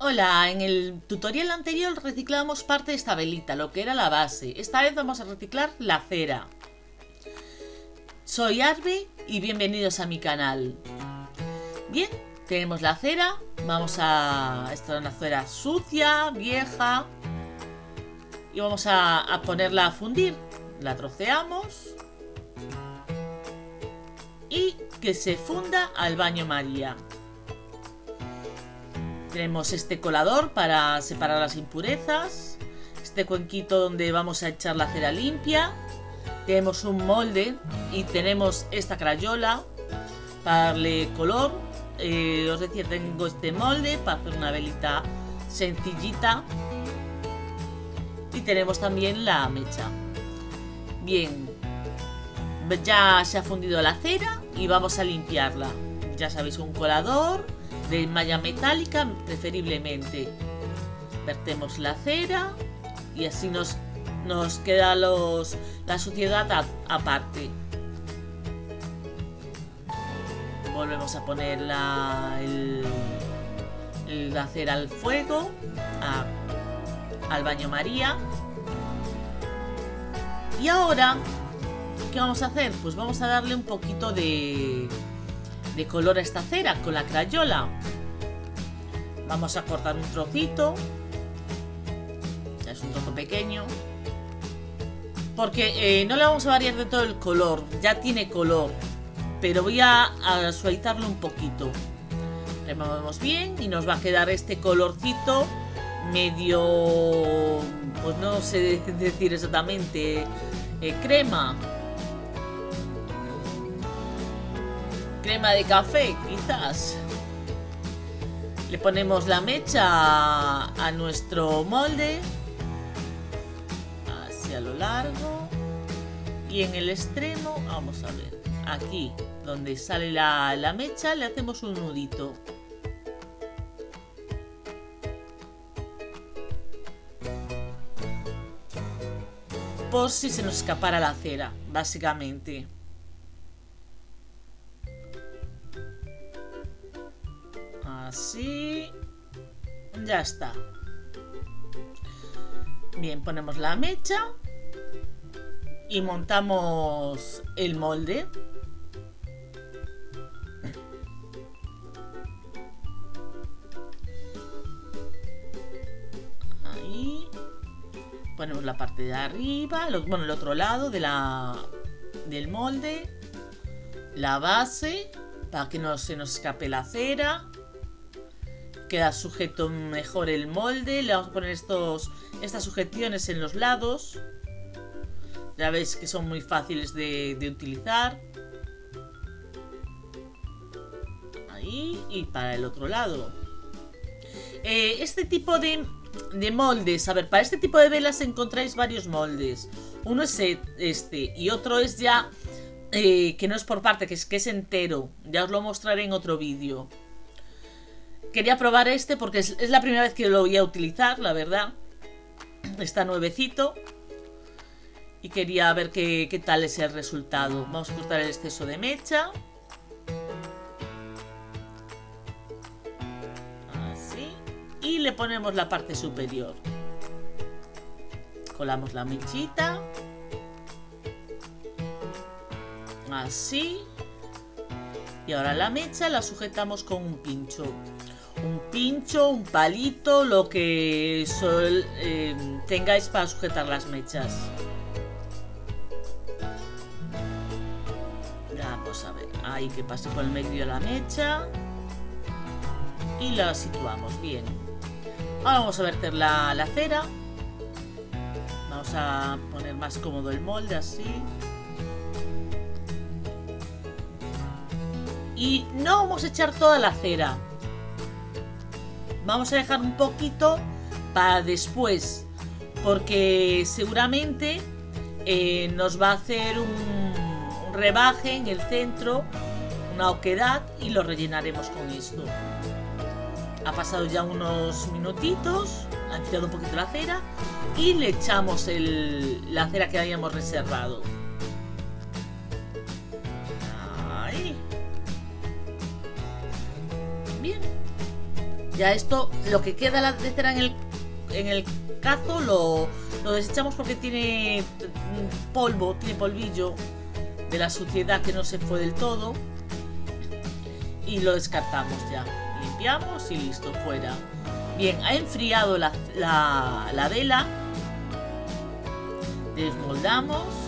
Hola, en el tutorial anterior reciclamos parte de esta velita, lo que era la base. Esta vez vamos a reciclar la cera. Soy Arbe y bienvenidos a mi canal. Bien, tenemos la cera. Vamos a... Esta es una cera sucia, vieja. Y vamos a, a ponerla a fundir. La troceamos. Y que se funda al baño María. Tenemos este colador para separar las impurezas. Este cuenquito donde vamos a echar la cera limpia. Tenemos un molde y tenemos esta crayola para darle color. Eh, os decía, tengo este molde para hacer una velita sencillita. Y tenemos también la mecha. Bien, ya se ha fundido la cera y vamos a limpiarla. Ya sabéis, un colador de malla metálica preferiblemente. Vertemos la cera y así nos, nos queda los, la suciedad aparte. Volvemos a poner la, el, la cera al fuego, al baño María. Y ahora, ¿qué vamos a hacer? Pues vamos a darle un poquito de, de color esta cera con la crayola. Vamos a cortar un trocito. Es un trozo pequeño. Porque eh, no le vamos a variar de todo el color. Ya tiene color. Pero voy a, a suavizarlo un poquito. Removemos bien y nos va a quedar este colorcito medio... Pues no sé decir exactamente. Eh, crema. Crema de café, quizás. Le ponemos la mecha a nuestro molde. Así a lo largo. Y en el extremo, vamos a ver, aquí donde sale la, la mecha, le hacemos un nudito. Por si se nos escapara la cera, básicamente. Así. Ya está. Bien, ponemos la mecha. Y montamos el molde. Ahí. Ponemos la parte de arriba. bueno, el otro lado de la, del molde. La base. Para que no se nos escape la cera queda sujeto mejor el molde. Le vamos a poner estos, estas sujeciones en los lados. Ya veis que son muy fáciles de, utilizar. Ahí y para el otro lado. Eh, este tipo de, de moldes, a ver, para este tipo de velas encontráis varios moldes. Uno es e, este y otro es ya eh, que no es por parte, que es, que es entero. Ya os lo mostraré en otro vídeo. Quería probar este porque es, la primera vez que lo voy a utilizar, la verdad. Está nuevecito. Y quería ver qué, tal es el resultado. Vamos a cortar el exceso de mecha. Así. Y le ponemos la parte superior. Colamos la mechita. Así. Y ahora la mecha la sujetamos con un pincho un pincho, un palito, lo que eh, tengáis para sujetar las mechas. Vamos a ver, ahí que pase por el medio de la mecha. Y la situamos, bien. Ahora vamos a verter la, la cera. Vamos a poner más cómodo el molde, así. Y no vamos a echar toda la cera Vamos a dejar un poquito para después, porque seguramente eh, nos va a hacer un, rebaje en el centro, una oquedad y lo rellenaremos con esto. Ha pasado ya unos minutitos, ha enfriado un poquito la cera y le echamos la cera que habíamos reservado. Ya esto, lo que queda la cera en el, en el cazo lo, lo desechamos porque tiene polvo, tiene polvillo de la suciedad que no se fue del todo. Y lo descartamos ya. Limpiamos y listo, fuera. Bien, ha enfriado la, la vela. Desmoldamos.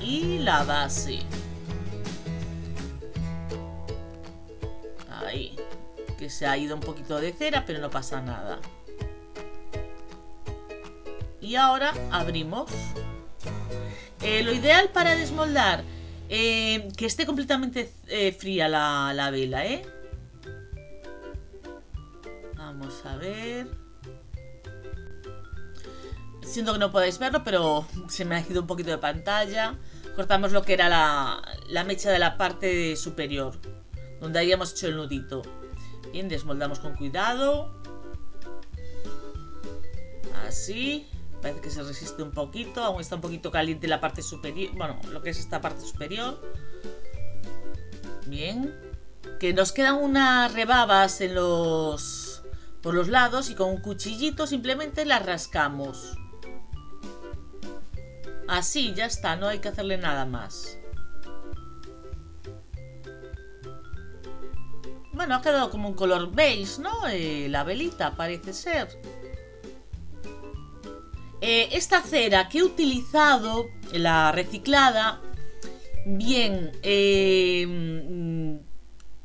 Y la base. Ahí. Que se ha ido un poquito de cera, pero no pasa nada. Y ahora abrimos. Eh, lo ideal para desmoldar, eh, que esté completamente eh, fría la vela, ¿eh? Vamos a ver. Siento que no podéis verlo, pero se me ha ido un poquito de pantalla. Cortamos lo que era la, la mecha de la parte superior, donde habíamos hecho el nudito. Bien, desmoldamos con cuidado. Así. Parece que se resiste un poquito. Aún está un poquito caliente la parte superior. Bueno, lo que es esta parte superior. Bien. Que nos quedan unas rebabas en los... Por los lados y con un cuchillito simplemente las rascamos. Así, ya está. No hay que hacerle nada más. Bueno, ha quedado como un color beige, ¿no? Eh, la velita, parece ser. Eh, esta cera que he utilizado, la reciclada, bien, eh, mm,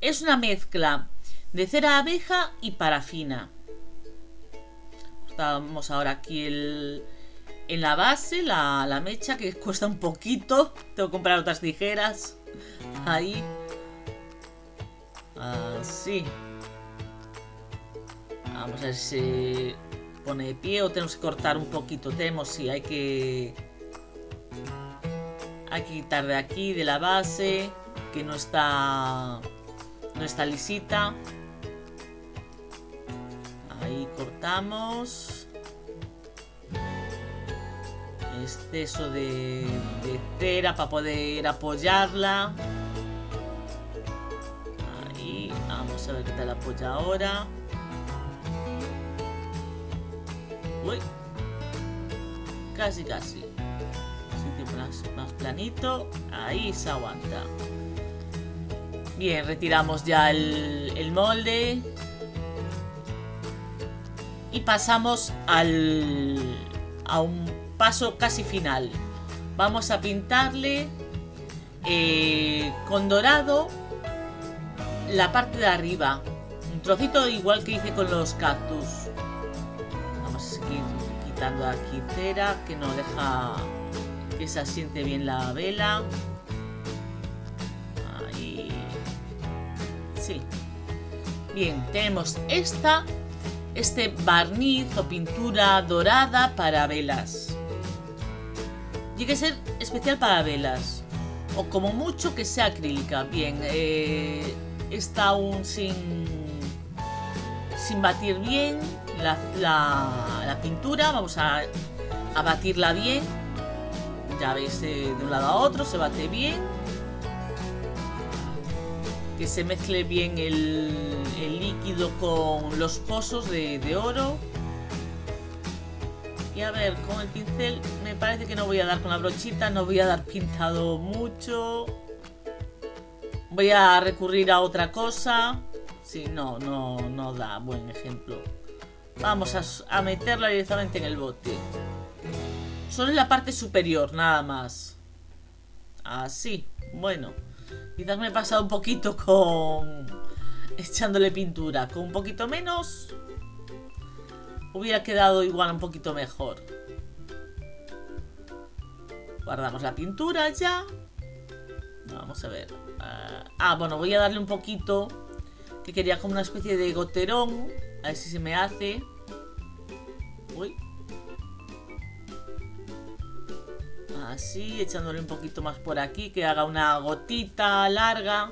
es una mezcla de cera abeja y parafina. Estamos ahora aquí en la base, la, la mecha, que cuesta un poquito. Tengo que comprar otras tijeras. Ahí. Así. Vamos a ver si pone de pie o tenemos que cortar un poquito. Tenemos, sí, hay que... Hay que quitar de aquí, de la base, que no está... No está lisita. Ahí cortamos. Exceso de, de cera para poder apoyarla. Ahí, vamos a ver qué tal apoya ahora. Uy. Casi, casi. Sitio más, más planito. Ahí se aguanta. Bien, retiramos ya el, el molde. Y pasamos al, a un paso casi final. Vamos a pintarle eh, con dorado la parte de arriba. Un trocito igual que hice con los cactus quitando aquí cera que no deja que se asiente bien la vela. Ahí. Sí. Bien, tenemos esta, este barniz o pintura dorada para velas. Tiene que ser especial para velas. O como mucho que sea acrílica. Bien, eh, está aún sin, sin batir bien la, pintura, vamos a, batirla bien. Ya veis, eh, de un lado a otro se bate bien. Que se mezcle bien el, líquido con los pozos de, de oro. Y a ver, con el pincel me parece que no voy a dar con la brochita, no voy a dar pintado mucho. Voy a recurrir a otra cosa. Si no, no, no da buen ejemplo. Vamos a, meterla directamente en el bote. Solo en la parte superior, nada más. Así. Bueno. Quizás me he pasado un poquito con... Echándole pintura. Con un poquito menos... Hubiera quedado igual un poquito mejor. Guardamos la pintura ya. Vamos a ver. ah, ah bueno, voy a darle un poquito... Que quería como una especie de goterón a ver si se me hace. Uy. Así, echándole un poquito más por aquí, que haga una gotita larga.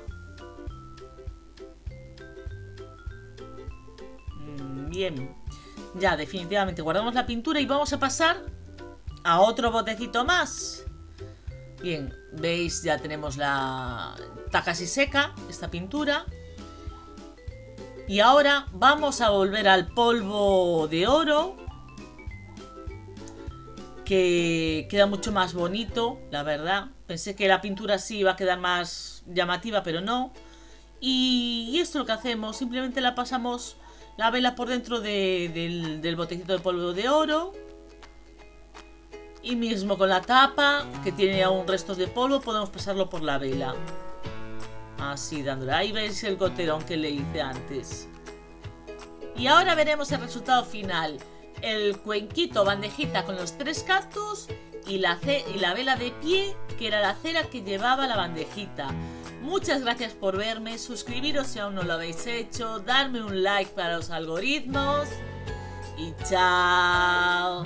Mm, bien. Ya, definitivamente guardamos la pintura y vamos a pasar a otro botecito más. Bien, veis, ya tenemos la... Está casi seca esta pintura. Y ahora vamos a volver al polvo de oro. Que queda mucho más bonito, la verdad. Pensé que la pintura sí iba a quedar más llamativa, pero no. Y, esto es lo que hacemos. Simplemente la pasamos la vela por dentro del, botecito de polvo de oro. Y mismo con la tapa, que tiene aún restos de polvo, podemos pasarlo por la vela. Así, dándole. Ahí veis el goterón que le hice antes. Y ahora veremos el resultado final. El cuenquito bandejita con los tres cactus y la, y la vela de pie, que era la cera que llevaba la bandejita. Muchas gracias por verme, suscribiros si aún no lo habéis hecho, darme un like para los algoritmos y chao.